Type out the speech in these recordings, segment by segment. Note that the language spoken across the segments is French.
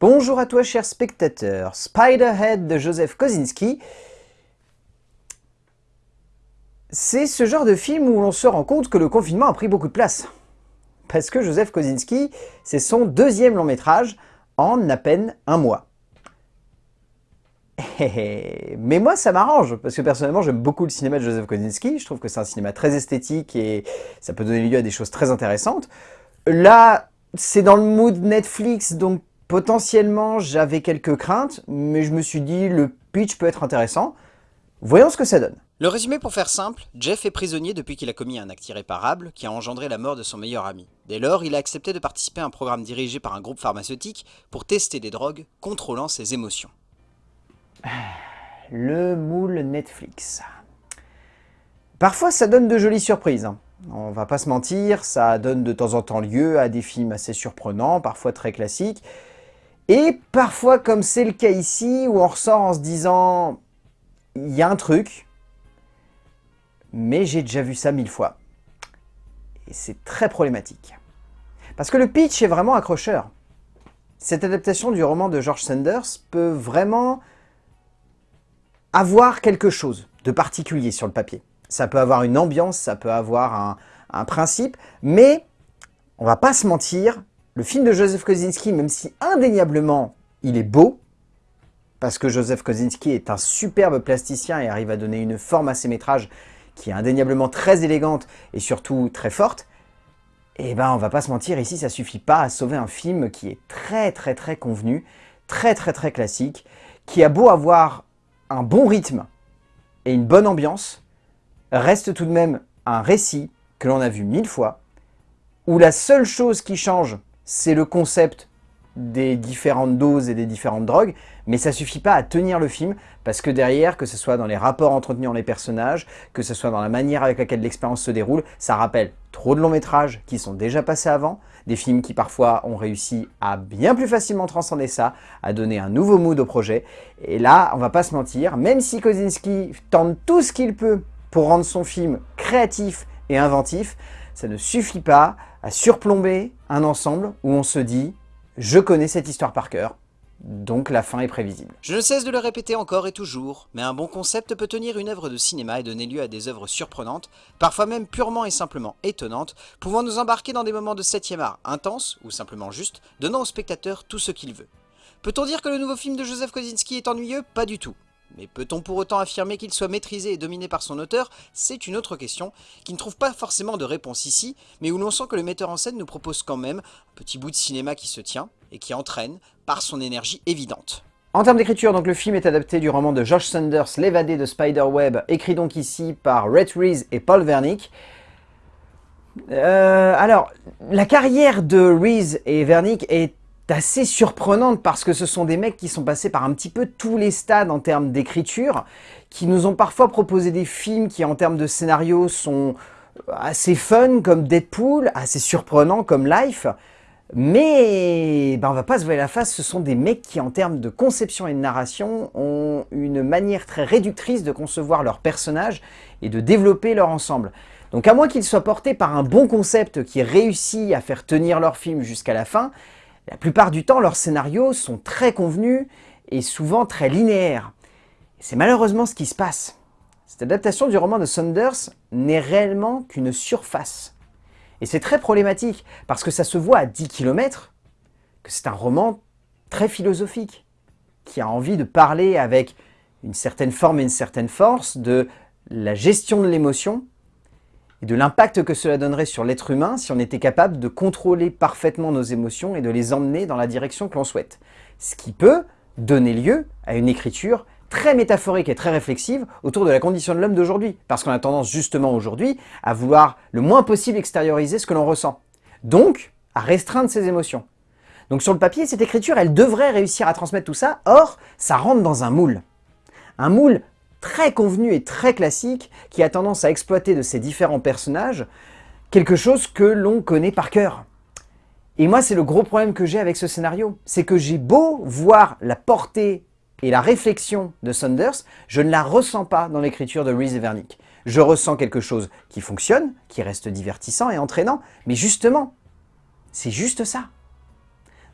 Bonjour à toi cher spectateur, Spiderhead de Joseph Kosinski. C'est ce genre de film où l'on se rend compte que le confinement a pris beaucoup de place. Parce que Joseph Kosinski, c'est son deuxième long métrage en à peine un mois. Mais moi, ça m'arrange, parce que personnellement, j'aime beaucoup le cinéma de Joseph Kosinski. Je trouve que c'est un cinéma très esthétique et ça peut donner lieu à des choses très intéressantes. Là, c'est dans le mood Netflix, donc Potentiellement, j'avais quelques craintes, mais je me suis dit, le pitch peut être intéressant. Voyons ce que ça donne. Le résumé pour faire simple, Jeff est prisonnier depuis qu'il a commis un acte irréparable qui a engendré la mort de son meilleur ami. Dès lors, il a accepté de participer à un programme dirigé par un groupe pharmaceutique pour tester des drogues contrôlant ses émotions. Le moule Netflix. Parfois, ça donne de jolies surprises. Hein. On va pas se mentir, ça donne de temps en temps lieu à des films assez surprenants, parfois très classiques, et parfois, comme c'est le cas ici, où on ressort en se disant « il y a un truc, mais j'ai déjà vu ça mille fois ». Et c'est très problématique. Parce que le pitch est vraiment accrocheur. Cette adaptation du roman de George Sanders peut vraiment avoir quelque chose de particulier sur le papier. Ça peut avoir une ambiance, ça peut avoir un, un principe, mais on va pas se mentir, le film de Joseph Kosinski, même si indéniablement il est beau, parce que Joseph Kosinski est un superbe plasticien et arrive à donner une forme à ses métrages qui est indéniablement très élégante et surtout très forte, eh ben on va pas se mentir, ici ça suffit pas à sauver un film qui est très très très convenu, très très très classique, qui a beau avoir un bon rythme et une bonne ambiance, reste tout de même un récit que l'on a vu mille fois, où la seule chose qui change c'est le concept des différentes doses et des différentes drogues, mais ça suffit pas à tenir le film, parce que derrière, que ce soit dans les rapports entretenus entre les personnages, que ce soit dans la manière avec laquelle l'expérience se déroule, ça rappelle trop de longs métrages qui sont déjà passés avant, des films qui parfois ont réussi à bien plus facilement transcender ça, à donner un nouveau mood au projet, et là, on va pas se mentir, même si Kozinski tente tout ce qu'il peut pour rendre son film créatif et inventif, ça ne suffit pas à surplomber un ensemble où on se dit « je connais cette histoire par cœur ». Donc la fin est prévisible. Je ne cesse de le répéter encore et toujours, mais un bon concept peut tenir une œuvre de cinéma et donner lieu à des œuvres surprenantes, parfois même purement et simplement étonnantes, pouvant nous embarquer dans des moments de 7 art intenses, ou simplement juste, donnant au spectateur tout ce qu'il veut. Peut-on dire que le nouveau film de Joseph Kosinski est ennuyeux? Pas du tout. Mais peut-on pour autant affirmer qu'il soit maîtrisé et dominé par son auteur? C'est une autre question, qui ne trouve pas forcément de réponse ici, mais où l'on sent que le metteur en scène nous propose quand même un petit bout de cinéma qui se tient, et qui entraîne par son énergie évidente. En termes d'écriture, donc le film est adapté du roman de Josh Sanders, L'évadé de Spiderweb, écrit donc ici par Rhett Reese et Paul Wernick. Euh, alors, la carrière de Reese et Wernick est assez surprenante parce que ce sont des mecs qui sont passés par un petit peu tous les stades en termes d'écriture, qui nous ont parfois proposé des films qui en termes de scénario sont assez fun comme Deadpool, assez surprenants comme Life, mais ben, on va pas se voir la face, ce sont des mecs qui en termes de conception et de narration ont une manière très réductrice de concevoir leurs personnages et de développer leur ensemble. Donc à moins qu'ils soient portés par un bon concept qui réussit à faire tenir leur film jusqu'à la fin, la plupart du temps, leurs scénarios sont très convenus et souvent très linéaires. C'est malheureusement ce qui se passe. Cette adaptation du roman de Saunders n'est réellement qu'une surface. Et c'est très problématique, parce que ça se voit à 10 km que c'est un roman très philosophique, qui a envie de parler avec une certaine forme et une certaine force de la gestion de l'émotion, et de l'impact que cela donnerait sur l'être humain si on était capable de contrôler parfaitement nos émotions et de les emmener dans la direction que l'on souhaite. Ce qui peut donner lieu à une écriture très métaphorique et très réflexive autour de la condition de l'homme d'aujourd'hui. Parce qu'on a tendance justement aujourd'hui à vouloir le moins possible extérioriser ce que l'on ressent. Donc, à restreindre ses émotions. Donc sur le papier, cette écriture, elle devrait réussir à transmettre tout ça, or, ça rentre dans un moule. Un moule très convenu et très classique qui a tendance à exploiter de ces différents personnages quelque chose que l'on connaît par cœur. Et moi, c'est le gros problème que j'ai avec ce scénario. C'est que j'ai beau voir la portée et la réflexion de Saunders, je ne la ressens pas dans l'écriture de Reese Vernick. Je ressens quelque chose qui fonctionne, qui reste divertissant et entraînant, mais justement, c'est juste ça.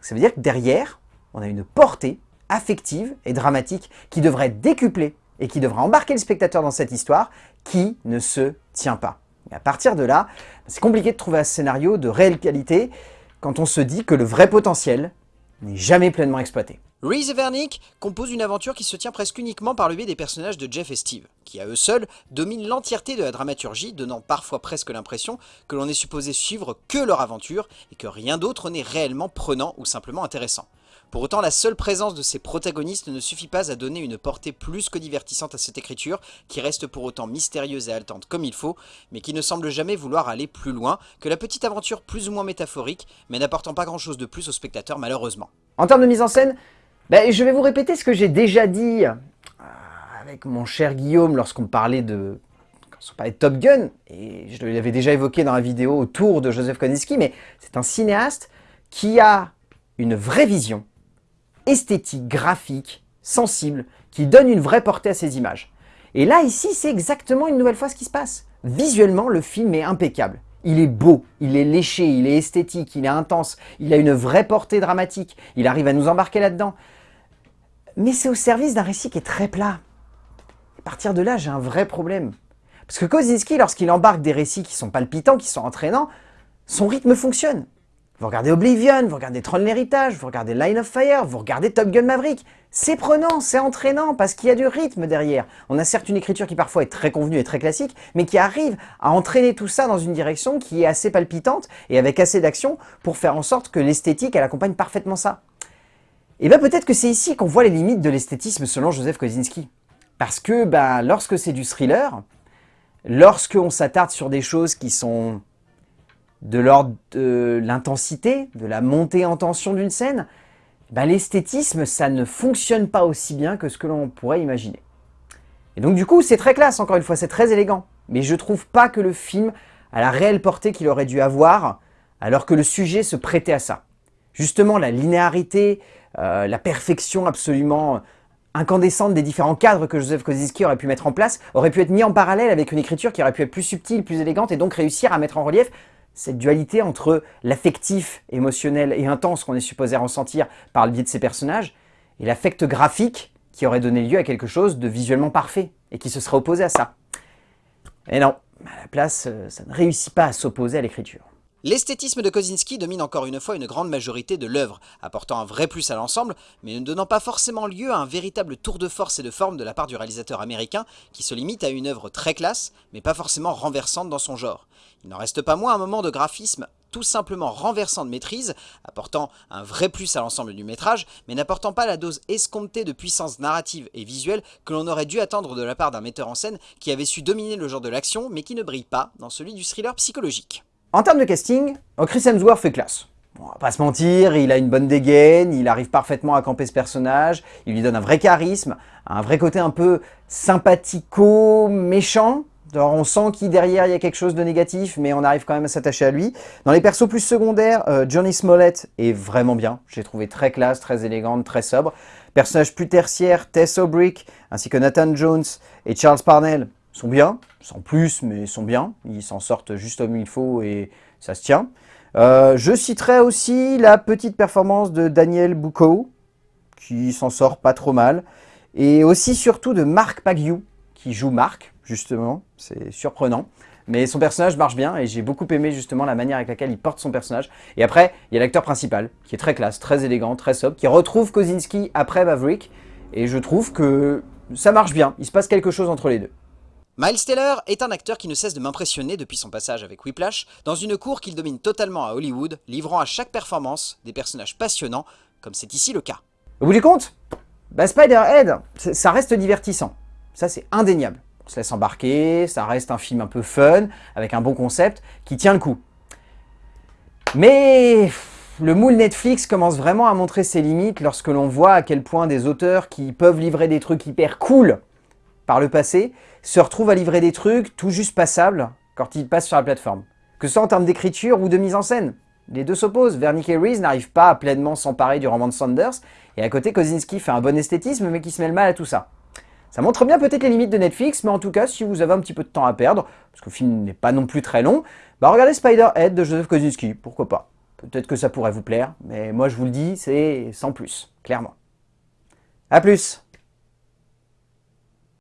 Ça veut dire que derrière, on a une portée affective et dramatique qui devrait décupler et qui devrait embarquer le spectateur dans cette histoire qui ne se tient pas. Et à partir de là, c'est compliqué de trouver un scénario de réelle qualité quand on se dit que le vrai potentiel n'est jamais pleinement exploité. Reese Vernick composent une aventure qui se tient presque uniquement par le biais des personnages de Jeff et Steve, qui à eux seuls dominent l'entièreté de la dramaturgie, donnant parfois presque l'impression que l'on est supposé suivre que leur aventure et que rien d'autre n'est réellement prenant ou simplement intéressant. Pour autant, la seule présence de ces protagonistes ne suffit pas à donner une portée plus que divertissante à cette écriture, qui reste pour autant mystérieuse et haletante comme il faut, mais qui ne semble jamais vouloir aller plus loin que la petite aventure plus ou moins métaphorique, mais n'apportant pas grand chose de plus au spectateur malheureusement. En termes de mise en scène, ben, je vais vous répéter ce que j'ai déjà dit euh, avec mon cher Guillaume lorsqu'on parlait de on parlait de Top Gun, et je l'avais déjà évoqué dans la vidéo autour de Joseph Kosinski, mais c'est un cinéaste qui a une vraie vision esthétique, graphique, sensible, qui donne une vraie portée à ces images. Et là, ici, c'est exactement une nouvelle fois ce qui se passe. Visuellement, le film est impeccable. Il est beau, il est léché, il est esthétique, il est intense, il a une vraie portée dramatique, il arrive à nous embarquer là-dedans. Mais c'est au service d'un récit qui est très plat. À partir de là, j'ai un vrai problème. Parce que Kozinski, lorsqu'il embarque des récits qui sont palpitants, qui sont entraînants, son rythme fonctionne. Vous regardez Oblivion, vous regardez Tron l'héritage, vous regardez Line of Fire, vous regardez Top Gun Maverick. C'est prenant, c'est entraînant, parce qu'il y a du rythme derrière. On a certes une écriture qui parfois est très convenue et très classique, mais qui arrive à entraîner tout ça dans une direction qui est assez palpitante et avec assez d'action pour faire en sorte que l'esthétique, elle accompagne parfaitement ça. Et bien peut-être que c'est ici qu'on voit les limites de l'esthétisme selon Joseph Kosinski. Parce que ben, lorsque c'est du thriller, lorsqu'on s'attarde sur des choses qui sont de l'ordre de l'intensité, de la montée en tension d'une scène, ben, l'esthétisme, ça ne fonctionne pas aussi bien que ce que l'on pourrait imaginer. Et donc du coup, c'est très classe, encore une fois, c'est très élégant. Mais je trouve pas que le film a la réelle portée qu'il aurait dû avoir, alors que le sujet se prêtait à ça. Justement, la linéarité, euh, la perfection absolument incandescente des différents cadres que Joseph Kosinski aurait pu mettre en place, aurait pu être mis en parallèle avec une écriture qui aurait pu être plus subtile, plus élégante, et donc réussir à mettre en relief cette dualité entre l'affectif, émotionnel et intense qu'on est supposé ressentir par le biais de ces personnages, et l'affect graphique qui aurait donné lieu à quelque chose de visuellement parfait, et qui se serait opposé à ça. Et non, à la place, euh, ça ne réussit pas à s'opposer à l'écriture. L'esthétisme de Kozinski domine encore une fois une grande majorité de l'œuvre, apportant un vrai plus à l'ensemble, mais ne donnant pas forcément lieu à un véritable tour de force et de forme de la part du réalisateur américain, qui se limite à une œuvre très classe, mais pas forcément renversante dans son genre. Il n'en reste pas moins un moment de graphisme tout simplement renversant de maîtrise, apportant un vrai plus à l'ensemble du métrage, mais n'apportant pas la dose escomptée de puissance narrative et visuelle que l'on aurait dû attendre de la part d'un metteur en scène qui avait su dominer le genre de l'action, mais qui ne brille pas dans celui du thriller psychologique. En termes de casting, oh, Chris Hemsworth fait classe. on va pas se mentir, il a une bonne dégaine, il arrive parfaitement à camper ce personnage, il lui donne un vrai charisme, un vrai côté un peu sympathico-méchant. on sent qu'il derrière il y a quelque chose de négatif, mais on arrive quand même à s'attacher à lui. Dans les persos plus secondaires, euh, Johnny Smollett est vraiment bien. J'ai trouvé très classe, très élégante, très sobre. Personnages plus tertiaires, Tess O'Brick, ainsi que Nathan Jones et Charles Parnell, sont bien, sans plus, mais sont bien. Ils s'en sortent juste comme il faut et ça se tient. Euh, je citerai aussi la petite performance de Daniel Bucco, qui s'en sort pas trop mal. Et aussi surtout de Marc Pagiou, qui joue Marc, justement. C'est surprenant. Mais son personnage marche bien et j'ai beaucoup aimé justement la manière avec laquelle il porte son personnage. Et après, il y a l'acteur principal, qui est très classe, très élégant, très sobre, qui retrouve Kozinski après Maverick. Et je trouve que ça marche bien, il se passe quelque chose entre les deux. Miles Taylor est un acteur qui ne cesse de m'impressionner depuis son passage avec Whiplash, dans une cour qu'il domine totalement à Hollywood, livrant à chaque performance des personnages passionnants, comme c'est ici le cas. Au bout du compte, bah Spider-Head, ça reste divertissant. Ça c'est indéniable. On se laisse embarquer, ça reste un film un peu fun, avec un bon concept, qui tient le coup. Mais le moule Netflix commence vraiment à montrer ses limites lorsque l'on voit à quel point des auteurs qui peuvent livrer des trucs hyper cool par le passé, se retrouve à livrer des trucs tout juste passables quand ils passent sur la plateforme. Que ce soit en termes d'écriture ou de mise en scène. Les deux s'opposent. Vernick et Reese n'arrivent pas à pleinement s'emparer du roman de Sanders, et à côté, Kozinski fait un bon esthétisme, mais qui se mêle mal à tout ça. Ça montre bien peut-être les limites de Netflix, mais en tout cas, si vous avez un petit peu de temps à perdre, parce que le film n'est pas non plus très long, bah regardez Spider-Head de Joseph Kozinski, pourquoi pas? Peut-être que ça pourrait vous plaire, mais moi je vous le dis, c'est sans plus. clairement. A plus